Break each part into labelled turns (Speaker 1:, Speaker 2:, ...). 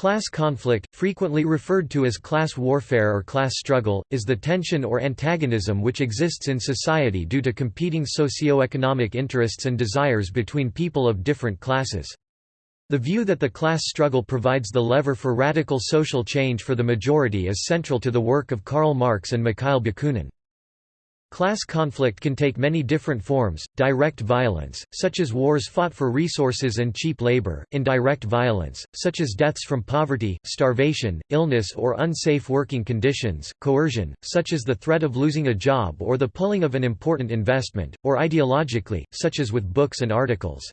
Speaker 1: Class conflict, frequently referred to as class warfare or class struggle, is the tension or antagonism which exists in society due to competing socio-economic interests and desires between people of different classes. The view that the class struggle provides the lever for radical social change for the majority is central to the work of Karl Marx and Mikhail Bakunin. Class conflict can take many different forms, direct violence, such as wars fought for resources and cheap labor, indirect violence, such as deaths from poverty, starvation, illness or unsafe working conditions, coercion, such as the threat of losing a job or the pulling of an important investment, or ideologically, such as with books and articles.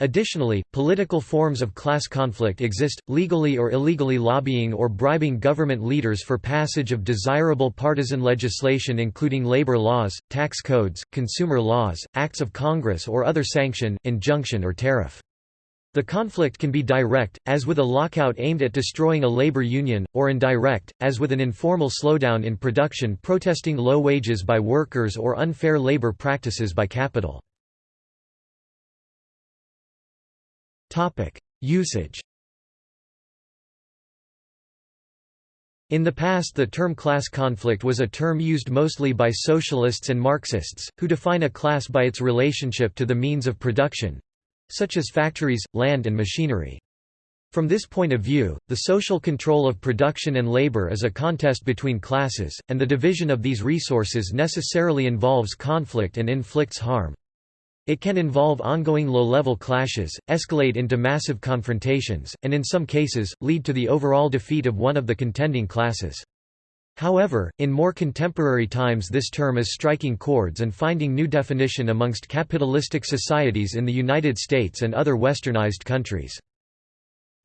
Speaker 1: Additionally, political forms of class conflict exist, legally or illegally lobbying or bribing government leaders for passage of desirable partisan legislation including labor laws, tax codes, consumer laws, acts of Congress or other sanction, injunction or tariff. The conflict can be direct, as with a lockout aimed at destroying a labor union, or indirect, as with an informal slowdown in production protesting low wages by workers or unfair labor practices by capital. Usage In the past the term class conflict was a term used mostly by socialists and Marxists, who define a class by its relationship to the means of production—such as factories, land and machinery. From this point of view, the social control of production and labor is a contest between classes, and the division of these resources necessarily involves conflict and inflicts harm. It can involve ongoing low-level clashes, escalate into massive confrontations, and in some cases, lead to the overall defeat of one of the contending classes. However, in more contemporary times this term is striking chords and finding new definition amongst capitalistic societies in the United States and other westernized countries.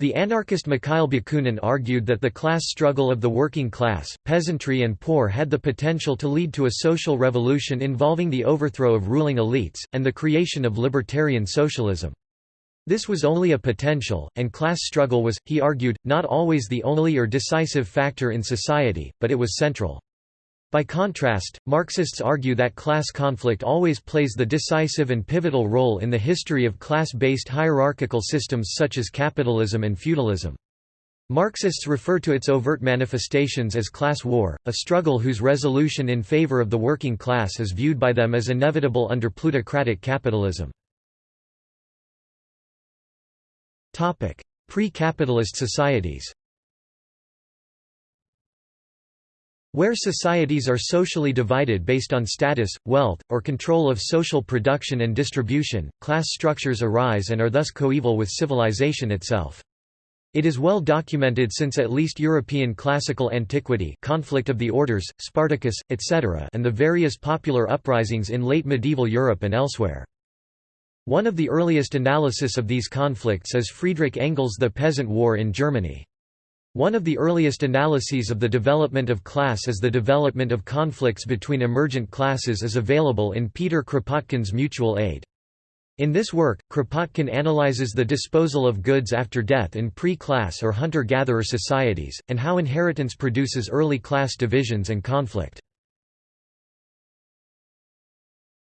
Speaker 1: The anarchist Mikhail Bakunin argued that the class struggle of the working class, peasantry and poor had the potential to lead to a social revolution involving the overthrow of ruling elites, and the creation of libertarian socialism. This was only a potential, and class struggle was, he argued, not always the only or decisive factor in society, but it was central. By contrast, Marxists argue that class conflict always plays the decisive and pivotal role in the history of class-based hierarchical systems such as capitalism and feudalism. Marxists refer to its overt manifestations as class war, a struggle whose resolution in favor of the working class is viewed by them as inevitable under plutocratic capitalism. Pre-capitalist societies Where societies are socially divided based on status, wealth, or control of social production and distribution, class structures arise and are thus coeval with civilization itself. It is well documented since at least European classical antiquity conflict of the orders, Spartacus, etc. and the various popular uprisings in late medieval Europe and elsewhere. One of the earliest analysis of these conflicts is Friedrich Engels' The Peasant War in Germany. One of the earliest analyses of the development of class as the development of conflicts between emergent classes is available in Peter Kropotkin's Mutual Aid. In this work, Kropotkin analyzes the disposal of goods after death in pre-class or hunter-gatherer societies, and how inheritance produces early class divisions and conflict.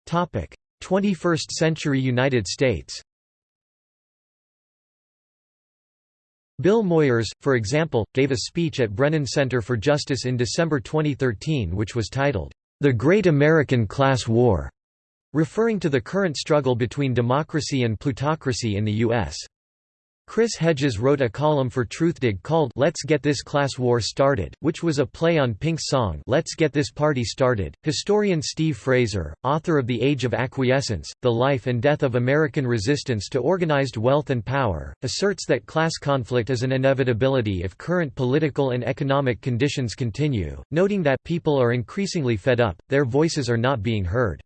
Speaker 1: 21st century United States Bill Moyers, for example, gave a speech at Brennan Center for Justice in December 2013 which was titled, "'The Great American Class War", referring to the current struggle between democracy and plutocracy in the U.S. Chris Hedges wrote a column for Truthdig called Let's Get This Class War Started, which was a play on Pink's song Let's Get This Party Started. Historian Steve Fraser, author of The Age of Acquiescence, The Life and Death of American Resistance to Organized Wealth and Power, asserts that class conflict is an inevitability if current political and economic conditions continue, noting that people are increasingly fed up, their voices are not being heard.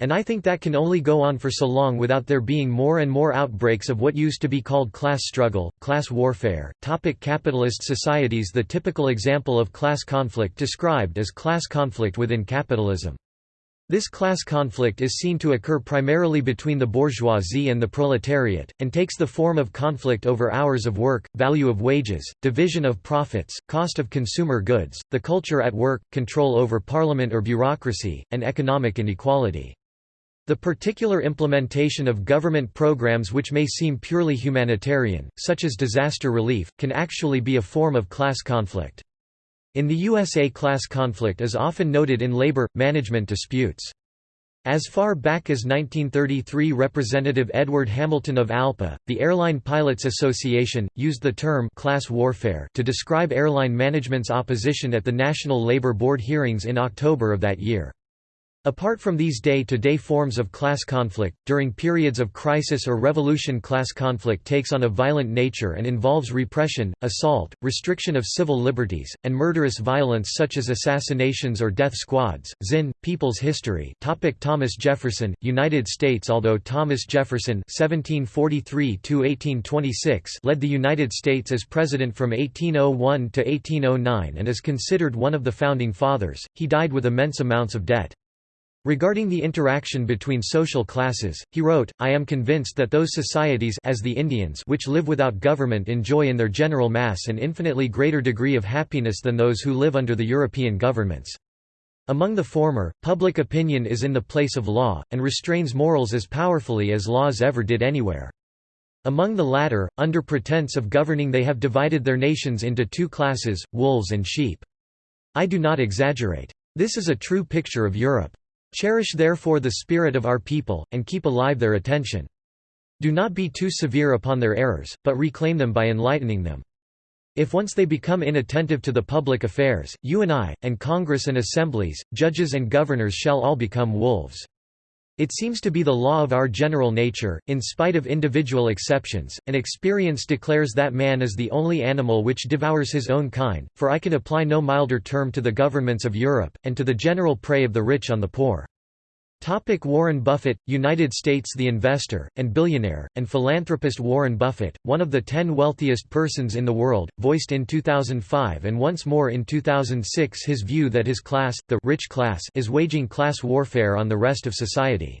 Speaker 1: And I think that can only go on for so long without there being more and more outbreaks of what used to be called class struggle, class warfare. Topic capitalist societies The typical example of class conflict described as class conflict within capitalism. This class conflict is seen to occur primarily between the bourgeoisie and the proletariat, and takes the form of conflict over hours of work, value of wages, division of profits, cost of consumer goods, the culture at work, control over parliament or bureaucracy, and economic inequality. The particular implementation of government programs which may seem purely humanitarian, such as disaster relief, can actually be a form of class conflict. In the USA class conflict is often noted in labor, management disputes. As far back as 1933 Representative Edward Hamilton of ALPA, the Airline Pilots Association, used the term «class warfare» to describe airline management's opposition at the National Labor Board hearings in October of that year. Apart from these day-to-day -day forms of class conflict, during periods of crisis or revolution class conflict takes on a violent nature and involves repression, assault, restriction of civil liberties, and murderous violence such as assassinations or death squads. Zinn, People's History Topic Thomas Jefferson, United States Although Thomas Jefferson (1743–1826) led the United States as president from 1801 to 1809 and is considered one of the founding fathers, he died with immense amounts of debt. Regarding the interaction between social classes, he wrote, I am convinced that those societies as the Indians which live without government enjoy in their general mass an infinitely greater degree of happiness than those who live under the European governments. Among the former, public opinion is in the place of law, and restrains morals as powerfully as laws ever did anywhere. Among the latter, under pretense of governing they have divided their nations into two classes, wolves and sheep. I do not exaggerate. This is a true picture of Europe. Cherish therefore the spirit of our people, and keep alive their attention. Do not be too severe upon their errors, but reclaim them by enlightening them. If once they become inattentive to the public affairs, you and I, and Congress and assemblies, judges and governors shall all become wolves. It seems to be the law of our general nature, in spite of individual exceptions, and experience declares that man is the only animal which devours his own kind, for I can apply no milder term to the governments of Europe, and to the general prey of the rich on the poor. Topic Warren Buffett, United States The investor, and billionaire, and philanthropist Warren Buffett, one of the ten wealthiest persons in the world, voiced in 2005 and once more in 2006 his view that his class, the rich class is waging class warfare on the rest of society.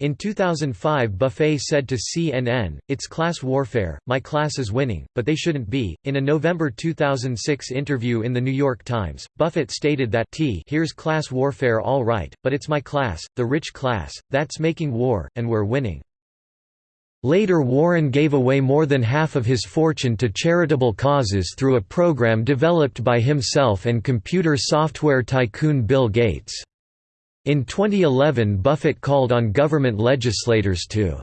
Speaker 1: In 2005 Buffett said to CNN, It's class warfare, my class is winning, but they shouldn't be. In a November 2006 interview in The New York Times, Buffett stated that T here's class warfare all right, but it's my class, the rich class, that's making war, and we're winning. Later Warren gave away more than half of his fortune to charitable causes through a program developed by himself and computer software tycoon Bill Gates. In 2011 Buffett called on government legislators to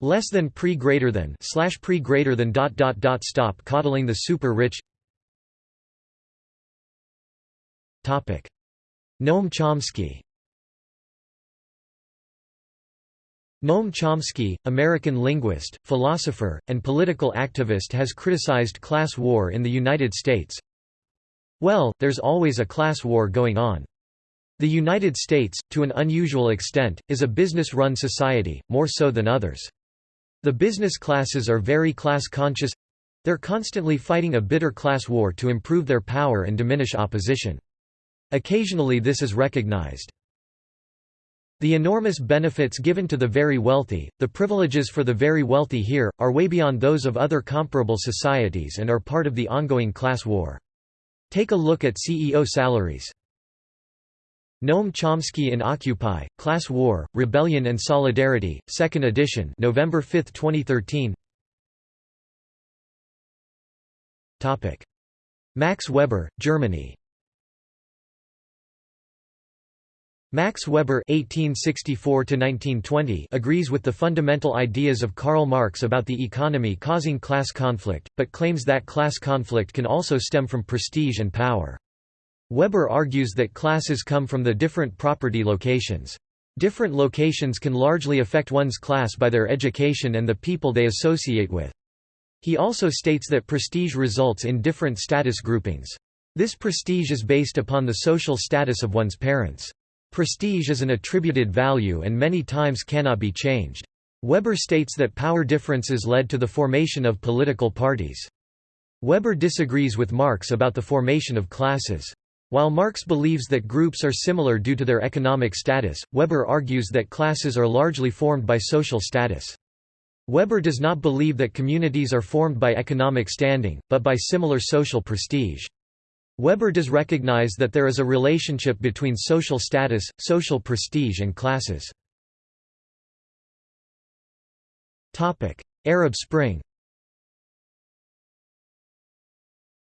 Speaker 1: less than pre greater than slash pre greater than dot dot dot stop coddling the super rich topic Noam Chomsky Noam Chomsky, American linguist, philosopher, and political activist has criticized class war in the United States. Well, there's always a class war going on. The United States, to an unusual extent, is a business-run society, more so than others. The business classes are very class-conscious they're constantly fighting a bitter class war to improve their power and diminish opposition. Occasionally this is recognized. The enormous benefits given to the very wealthy, the privileges for the very wealthy here, are way beyond those of other comparable societies and are part of the ongoing class war. Take a look at CEO salaries. Noam Chomsky in Occupy, Class War, Rebellion and Solidarity, 2nd edition November 5, 2013 Max Weber, Germany. Max Weber (1864–1920) agrees with the fundamental ideas of Karl Marx about the economy causing class conflict, but claims that class conflict can also stem from prestige and power. Weber argues that classes come from the different property locations. Different locations can largely affect one's class by their education and the people they associate with. He also states that prestige results in different status groupings. This prestige is based upon the social status of one's parents. Prestige is an attributed value and many times cannot be changed. Weber states that power differences led to the formation of political parties. Weber disagrees with Marx about the formation of classes. While Marx believes that groups are similar due to their economic status, Weber argues that classes are largely formed by social status. Weber does not believe that communities are formed by economic standing, but by similar social prestige. Weber does recognize that there is a relationship between social status, social prestige and classes. Arab Spring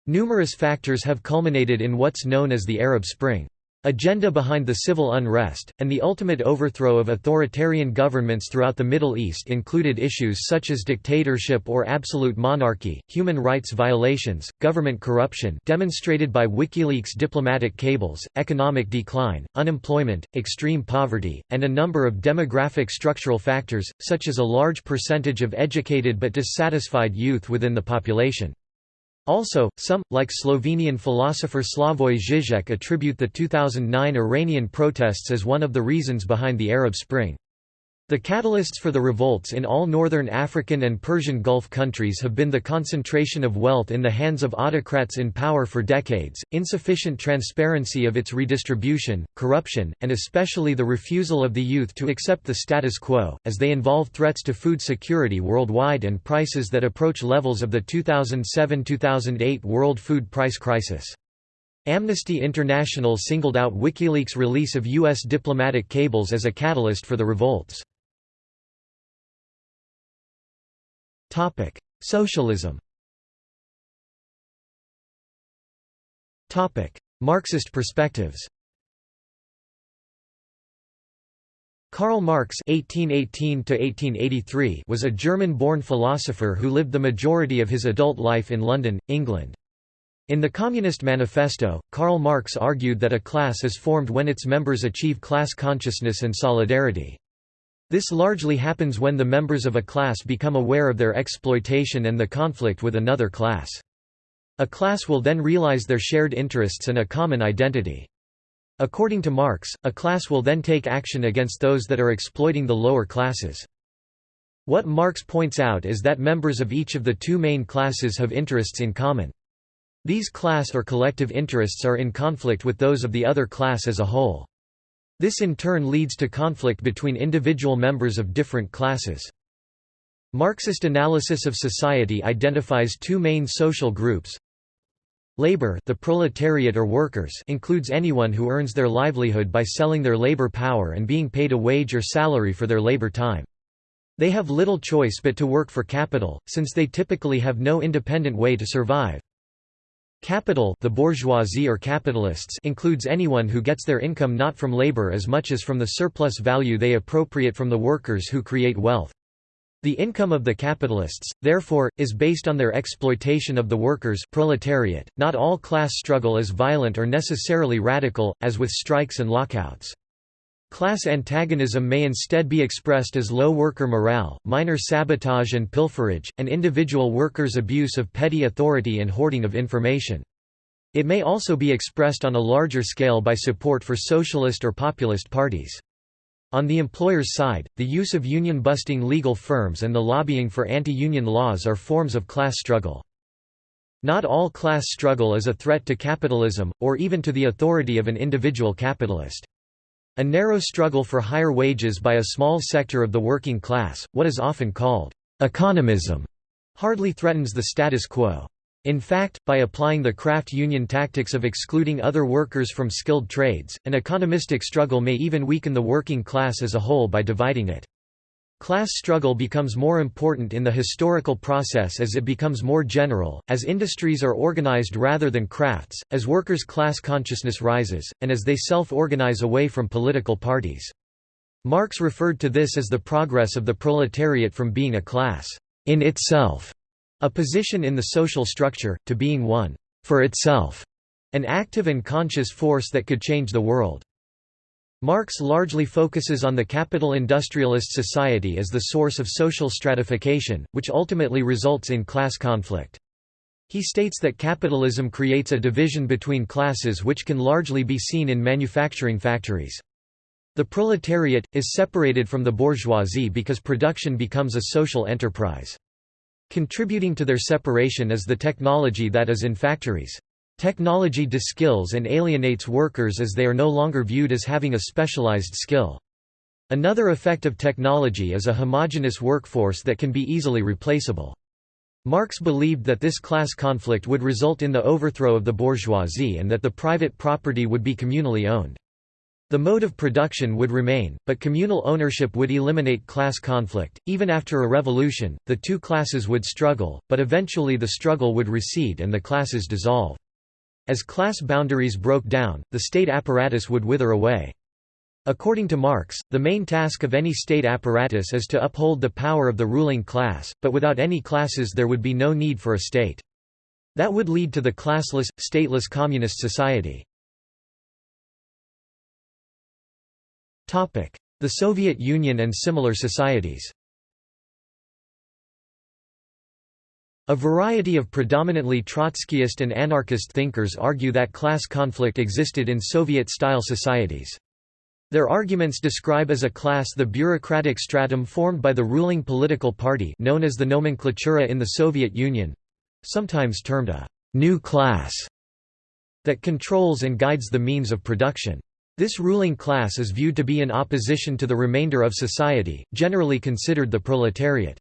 Speaker 1: Numerous factors have culminated in what's known as the Arab Spring agenda behind the civil unrest, and the ultimate overthrow of authoritarian governments throughout the Middle East included issues such as dictatorship or absolute monarchy, human rights violations, government corruption demonstrated by WikiLeaks diplomatic cables, economic decline, unemployment, extreme poverty, and a number of demographic structural factors, such as a large percentage of educated but dissatisfied youth within the population. Also, some, like Slovenian philosopher Slavoj Žižek attribute the 2009 Iranian protests as one of the reasons behind the Arab Spring. The catalysts for the revolts in all northern African and Persian Gulf countries have been the concentration of wealth in the hands of autocrats in power for decades, insufficient transparency of its redistribution, corruption, and especially the refusal of the youth to accept the status quo, as they involve threats to food security worldwide and prices that approach levels of the 2007–2008 world food price crisis. Amnesty International singled out WikiLeaks' release of U.S. diplomatic cables as a catalyst for the revolts. Topic: Socialism. Topic: Marxist perspectives. Karl Marx (1818–1883) was a German-born philosopher who lived the majority of his adult life in London, England. In the Communist Manifesto, Karl Marx argued that a class is formed when its members achieve class consciousness and solidarity. This largely happens when the members of a class become aware of their exploitation and the conflict with another class. A class will then realize their shared interests and a common identity. According to Marx, a class will then take action against those that are exploiting the lower classes. What Marx points out is that members of each of the two main classes have interests in common. These class or collective interests are in conflict with those of the other class as a whole. This in turn leads to conflict between individual members of different classes. Marxist analysis of society identifies two main social groups. Labor the proletariat or workers includes anyone who earns their livelihood by selling their labor power and being paid a wage or salary for their labor time. They have little choice but to work for capital, since they typically have no independent way to survive. Capital the bourgeoisie or capitalists includes anyone who gets their income not from labor as much as from the surplus value they appropriate from the workers who create wealth. The income of the capitalists, therefore, is based on their exploitation of the workers proletariat. .Not all class struggle is violent or necessarily radical, as with strikes and lockouts. Class antagonism may instead be expressed as low worker morale, minor sabotage and pilferage, and individual workers' abuse of petty authority and hoarding of information. It may also be expressed on a larger scale by support for socialist or populist parties. On the employer's side, the use of union-busting legal firms and the lobbying for anti-union laws are forms of class struggle. Not all class struggle is a threat to capitalism, or even to the authority of an individual capitalist. A narrow struggle for higher wages by a small sector of the working class, what is often called economism, hardly threatens the status quo. In fact, by applying the craft union tactics of excluding other workers from skilled trades, an economistic struggle may even weaken the working class as a whole by dividing it. Class struggle becomes more important in the historical process as it becomes more general, as industries are organized rather than crafts, as workers' class consciousness rises, and as they self-organize away from political parties. Marx referred to this as the progress of the proletariat from being a class in itself, a position in the social structure, to being one for itself, an active and conscious force that could change the world. Marx largely focuses on the capital industrialist society as the source of social stratification, which ultimately results in class conflict. He states that capitalism creates a division between classes which can largely be seen in manufacturing factories. The proletariat, is separated from the bourgeoisie because production becomes a social enterprise. Contributing to their separation is the technology that is in factories. Technology deskills and alienates workers as they are no longer viewed as having a specialized skill. Another effect of technology is a homogeneous workforce that can be easily replaceable. Marx believed that this class conflict would result in the overthrow of the bourgeoisie and that the private property would be communally owned. The mode of production would remain, but communal ownership would eliminate class conflict. Even after a revolution, the two classes would struggle, but eventually the struggle would recede and the classes dissolve. As class boundaries broke down, the state apparatus would wither away. According to Marx, the main task of any state apparatus is to uphold the power of the ruling class, but without any classes there would be no need for a state. That would lead to the classless, stateless communist society. The Soviet Union and similar societies A variety of predominantly Trotskyist and anarchist thinkers argue that class conflict existed in Soviet-style societies. Their arguments describe as a class the bureaucratic stratum formed by the ruling political party known as the nomenklatura in the Soviet Union—sometimes termed a «new class» that controls and guides the means of production. This ruling class is viewed to be in opposition to the remainder of society, generally considered the proletariat.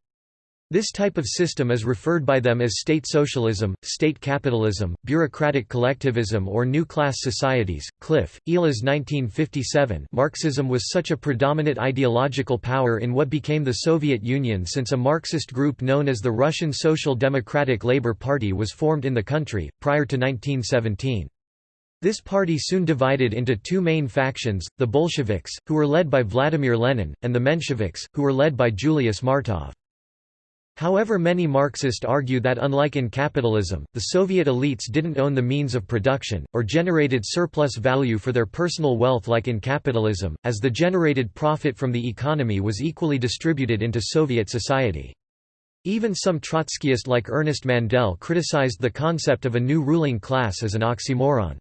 Speaker 1: This type of system is referred by them as state socialism, state capitalism, bureaucratic collectivism or new class societies. Cliff, Elas 1957 Marxism was such a predominant ideological power in what became the Soviet Union since a Marxist group known as the Russian Social Democratic Labour Party was formed in the country, prior to 1917. This party soon divided into two main factions, the Bolsheviks, who were led by Vladimir Lenin, and the Mensheviks, who were led by Julius Martov. However many Marxists argue that unlike in capitalism, the Soviet elites didn't own the means of production, or generated surplus value for their personal wealth like in capitalism, as the generated profit from the economy was equally distributed into Soviet society. Even some Trotskyist like Ernest Mandel criticized the concept of a new ruling class as an oxymoron.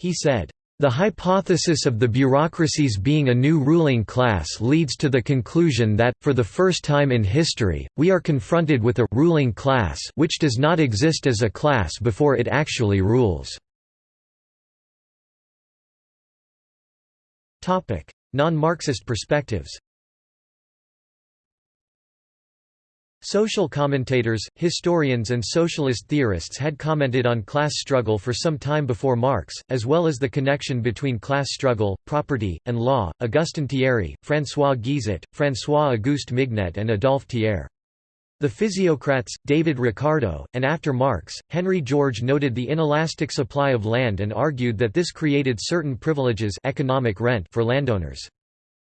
Speaker 1: He said, the hypothesis of the bureaucracies being a new ruling class leads to the conclusion that, for the first time in history, we are confronted with a ruling class which does not exist as a class before it actually rules. Non-Marxist perspectives Social commentators, historians and socialist theorists had commented on class struggle for some time before Marx, as well as the connection between class struggle, property, and law. Augustin Thierry, François Guizot, François-Auguste Mignet and Adolphe Thiers. The physiocrats, David Ricardo, and after Marx, Henry George noted the inelastic supply of land and argued that this created certain privileges economic rent for landowners.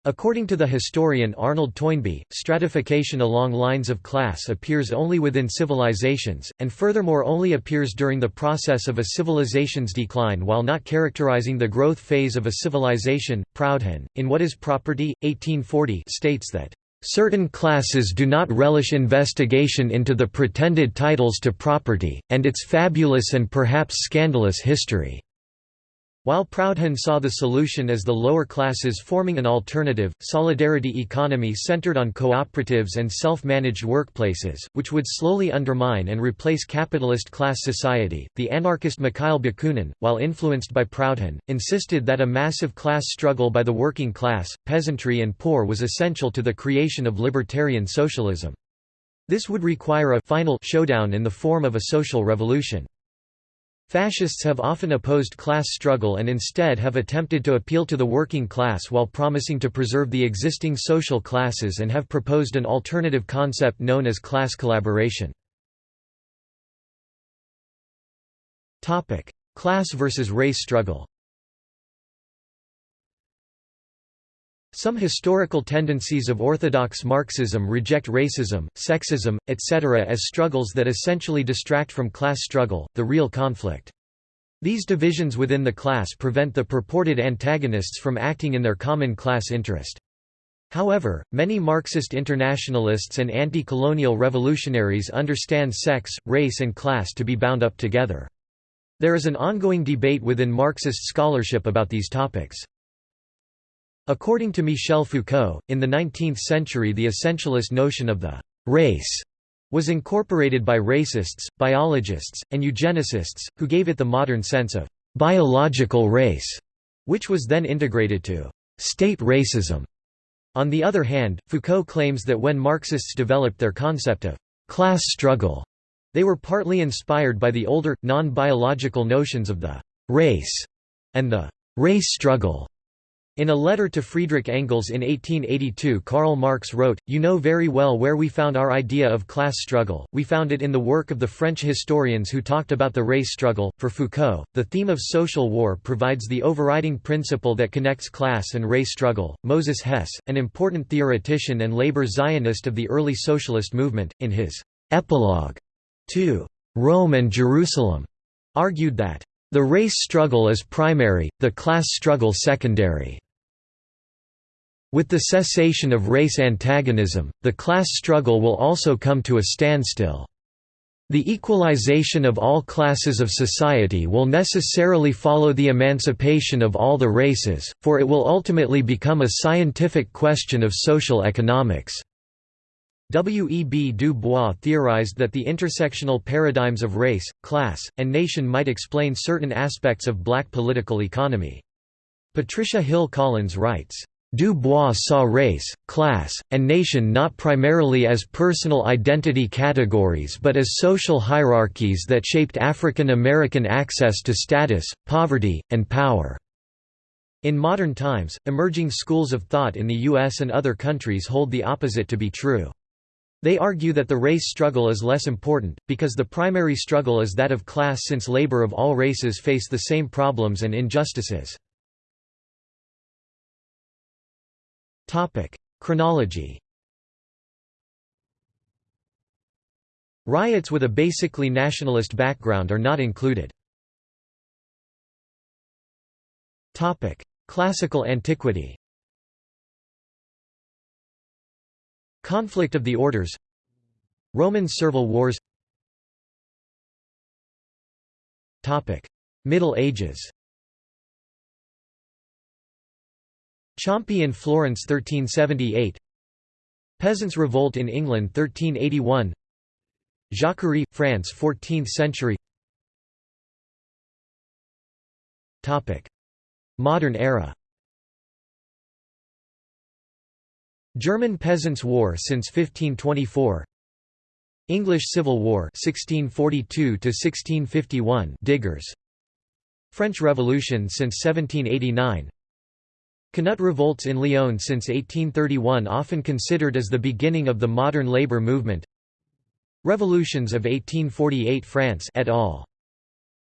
Speaker 1: According to the historian Arnold Toynbee, stratification along lines of class appears only within civilizations, and furthermore only appears during the process of a civilization's decline while not characterizing the growth phase of a civilization. Proudhon, in What is Property? 1840 states that Certain classes do not relish investigation into the pretended titles to property, and its fabulous and perhaps scandalous history. While Proudhon saw the solution as the lower classes forming an alternative, solidarity economy centered on cooperatives and self-managed workplaces, which would slowly undermine and replace capitalist class society, the anarchist Mikhail Bakunin, while influenced by Proudhon, insisted that a massive class struggle by the working class, peasantry and poor was essential to the creation of libertarian socialism. This would require a final showdown in the form of a social revolution. Fascists have often opposed class struggle and instead have attempted to appeal to the working class while promising to preserve the existing social classes and have proposed an alternative concept known as class collaboration. class versus race struggle Some historical tendencies of orthodox Marxism reject racism, sexism, etc. as struggles that essentially distract from class struggle, the real conflict. These divisions within the class prevent the purported antagonists from acting in their common class interest. However, many Marxist internationalists and anti-colonial revolutionaries understand sex, race and class to be bound up together. There is an ongoing debate within Marxist scholarship about these topics. According to Michel Foucault, in the 19th century the essentialist notion of the «race» was incorporated by racists, biologists, and eugenicists, who gave it the modern sense of «biological race», which was then integrated to «state racism». On the other hand, Foucault claims that when Marxists developed their concept of «class struggle», They were partly inspired by the older, non-biological notions of the «race» and the «race struggle». In a letter to Friedrich Engels in 1882 Karl Marx wrote, You know very well where we found our idea of class struggle, we found it in the work of the French historians who talked about the race struggle. For Foucault, the theme of social war provides the overriding principle that connects class and race struggle. Moses Hess, an important theoretician and labor Zionist of the early socialist movement, in his epilogue to Rome and Jerusalem, argued that the race struggle is primary, the class struggle secondary. With the cessation of race antagonism, the class struggle will also come to a standstill. The equalization of all classes of society will necessarily follow the emancipation of all the races, for it will ultimately become a scientific question of social economics. W. E. B. Du Bois theorized that the intersectional paradigms of race, class, and nation might explain certain aspects of black political economy. Patricia Hill Collins writes, Du Bois saw race, class, and nation not primarily as personal identity categories but as social hierarchies that shaped African American access to status, poverty, and power. In modern times, emerging schools of thought in the US and other countries hold the opposite to be true. They argue that the race struggle is less important, because the primary struggle is that of class since labor of all races face the same problems and injustices. Topic: Chronology. Riots with a basically nationalist background are not included. Topic: Classical antiquity. Conflict of the Orders Roman Servile Wars Topic: Middle Ages Ciompi in Florence 1378 Peasants' Revolt in England 1381 Jacquerie, France 14th century. Modern era. German Peasants' War since 1524 English Civil War 1642 1651 Diggers. French Revolution since 1789 Canut revolts in Lyon since 1831 often considered as the beginning of the modern labor movement Revolutions of 1848 France et al.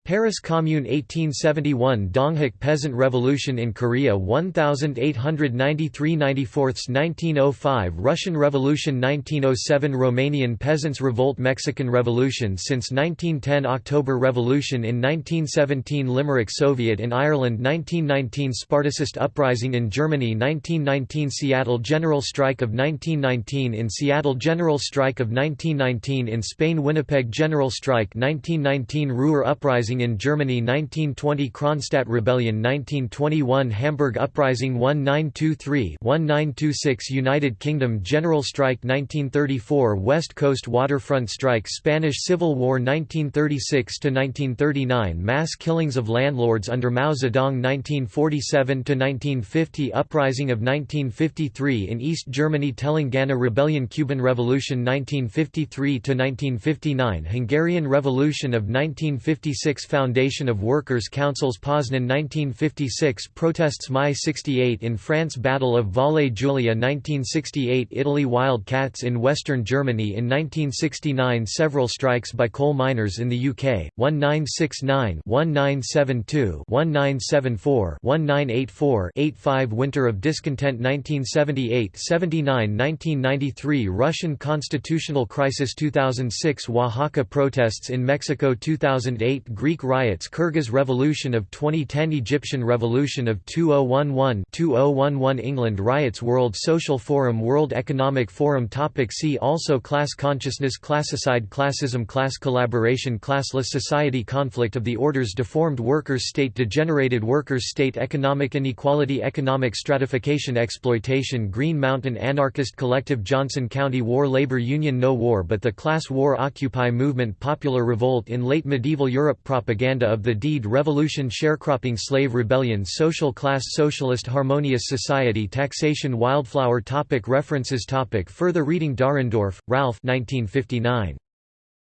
Speaker 1: Paris Commune 1871 Donghak Peasant Revolution in Korea 1893–94 1905 Russian Revolution 1907 Romanian Peasants' Revolt Mexican Revolution since 1910 October Revolution in 1917 Limerick Soviet in Ireland 1919 Spartacist Uprising in Germany 1919 Seattle General Strike of 1919 in Seattle General Strike of 1919 in Spain Winnipeg General Strike 1919 Ruhr Uprising Uprising in Germany 1920 Kronstadt Rebellion 1921 Hamburg Uprising 1923-1926 United Kingdom General Strike 1934 West Coast Waterfront Strike Spanish Civil War 1936–1939 Mass killings of landlords under Mao Zedong 1947–1950 Uprising of 1953 in East Germany Telangana Rebellion Cuban Revolution 1953–1959 Hungarian Revolution of 1956 Foundation of Workers' Councils Poznan 1956 Protests Mai 68 in France Battle of Valle Giulia 1968 Italy Wildcats in western Germany in 1969 Several strikes by coal miners in the UK, 1969 1972 1974 1984 85 Winter of Discontent 1978 79 1993 Russian constitutional crisis 2006 Oaxaca protests in Mexico 2008 Greek Greek riots Kyrgyz Revolution of 2010 Egyptian Revolution of 2011-2011 England riots World Social Forum World Economic Forum Topic See also Class consciousness Classicide Classism Class collaboration Classless society Conflict of the orders Deformed workers state Degenerated workers state Economic inequality Economic stratification Exploitation Green Mountain Anarchist Collective Johnson County War Labor Union No war but the Class War Occupy Movement Popular Revolt in late medieval Europe propaganda of the deed revolution sharecropping slave rebellion social class socialist harmonious society taxation wildflower topic References topic Further reading Dahrendorf, Ralph 1959.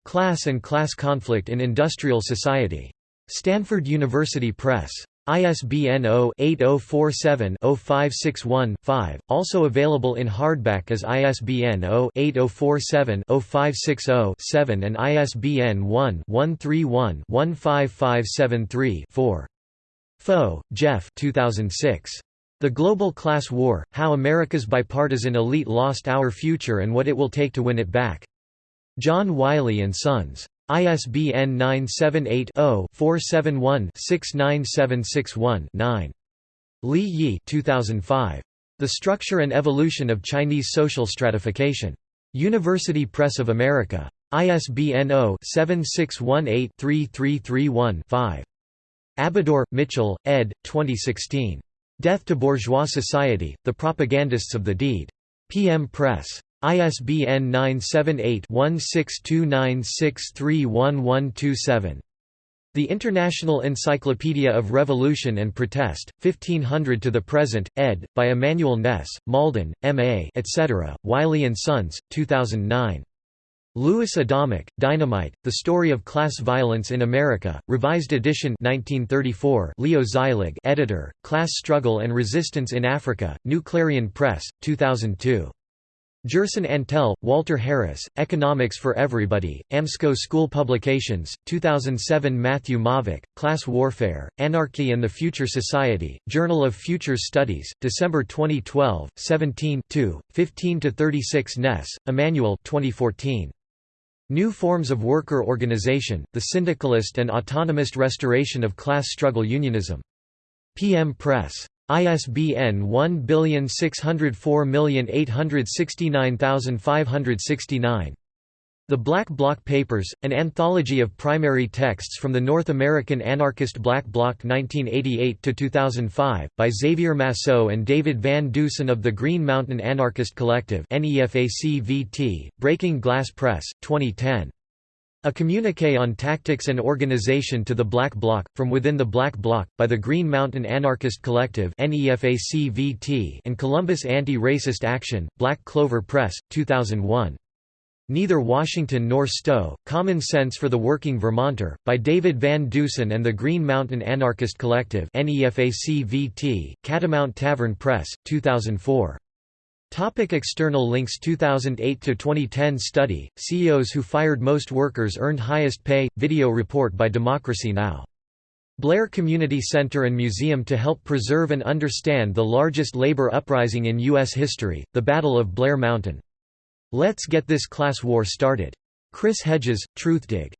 Speaker 1: Class and Class Conflict in Industrial Society. Stanford University Press. ISBN 0-8047-0561-5, also available in hardback as ISBN 0-8047-0560-7 and ISBN 1-131-15573-4. Faux, Jeff 2006. The Global Class War, How America's Bipartisan Elite Lost Our Future and What It Will Take to Win It Back. John Wiley & Sons. ISBN 978-0-471-69761-9. Li Yi 2005. The Structure and Evolution of Chinese Social Stratification. University Press of America. ISBN 0-7618-3331-5. Abidor, Mitchell, ed. 2016. Death to Bourgeois Society, The Propagandists of the Deed. PM Press. ISBN 978-1629631127. The International Encyclopedia of Revolution and Protest, 1500 to the Present, ed., by Emmanuel Ness, Malden, M.A. etc., Wiley & Sons, 2009. Louis Adamic, Dynamite, The Story of Class Violence in America, Revised Edition 1934 Leo Zeilig editor, Class Struggle and Resistance in Africa, New Clarion Press, 2002. Gerson Antell, Walter Harris, Economics for Everybody, AMSCO School Publications, 2007 Matthew Maavak, Class Warfare, Anarchy and the Future Society, Journal of Futures Studies, December 2012, 17 15–36 Ness, Emmanuel 2014. New Forms of Worker Organization, The Syndicalist and Autonomist Restoration of Class Struggle Unionism. PM Press. ISBN 1604869569. The Black Bloc Papers, an anthology of primary texts from the North American anarchist Black Bloc 1988–2005, by Xavier Massot and David Van Deusen of the Green Mountain Anarchist Collective Breaking Glass Press, 2010. A communiqué on tactics and organization to the Black Bloc, from within the Black Bloc, by the Green Mountain Anarchist Collective and Columbus Anti-Racist Action, Black Clover Press, 2001. Neither Washington nor Stowe, Common Sense for the Working Vermonter, by David Van Deusen and the Green Mountain Anarchist Collective Catamount Tavern Press, 2004. Topic external links 2008–2010 study, CEOs who fired most workers earned highest pay, video report by Democracy Now! Blair Community Center and Museum to help preserve and understand the largest labor uprising in U.S. history, the Battle of Blair Mountain. Let's get this class war started. Chris Hedges, Truthdig.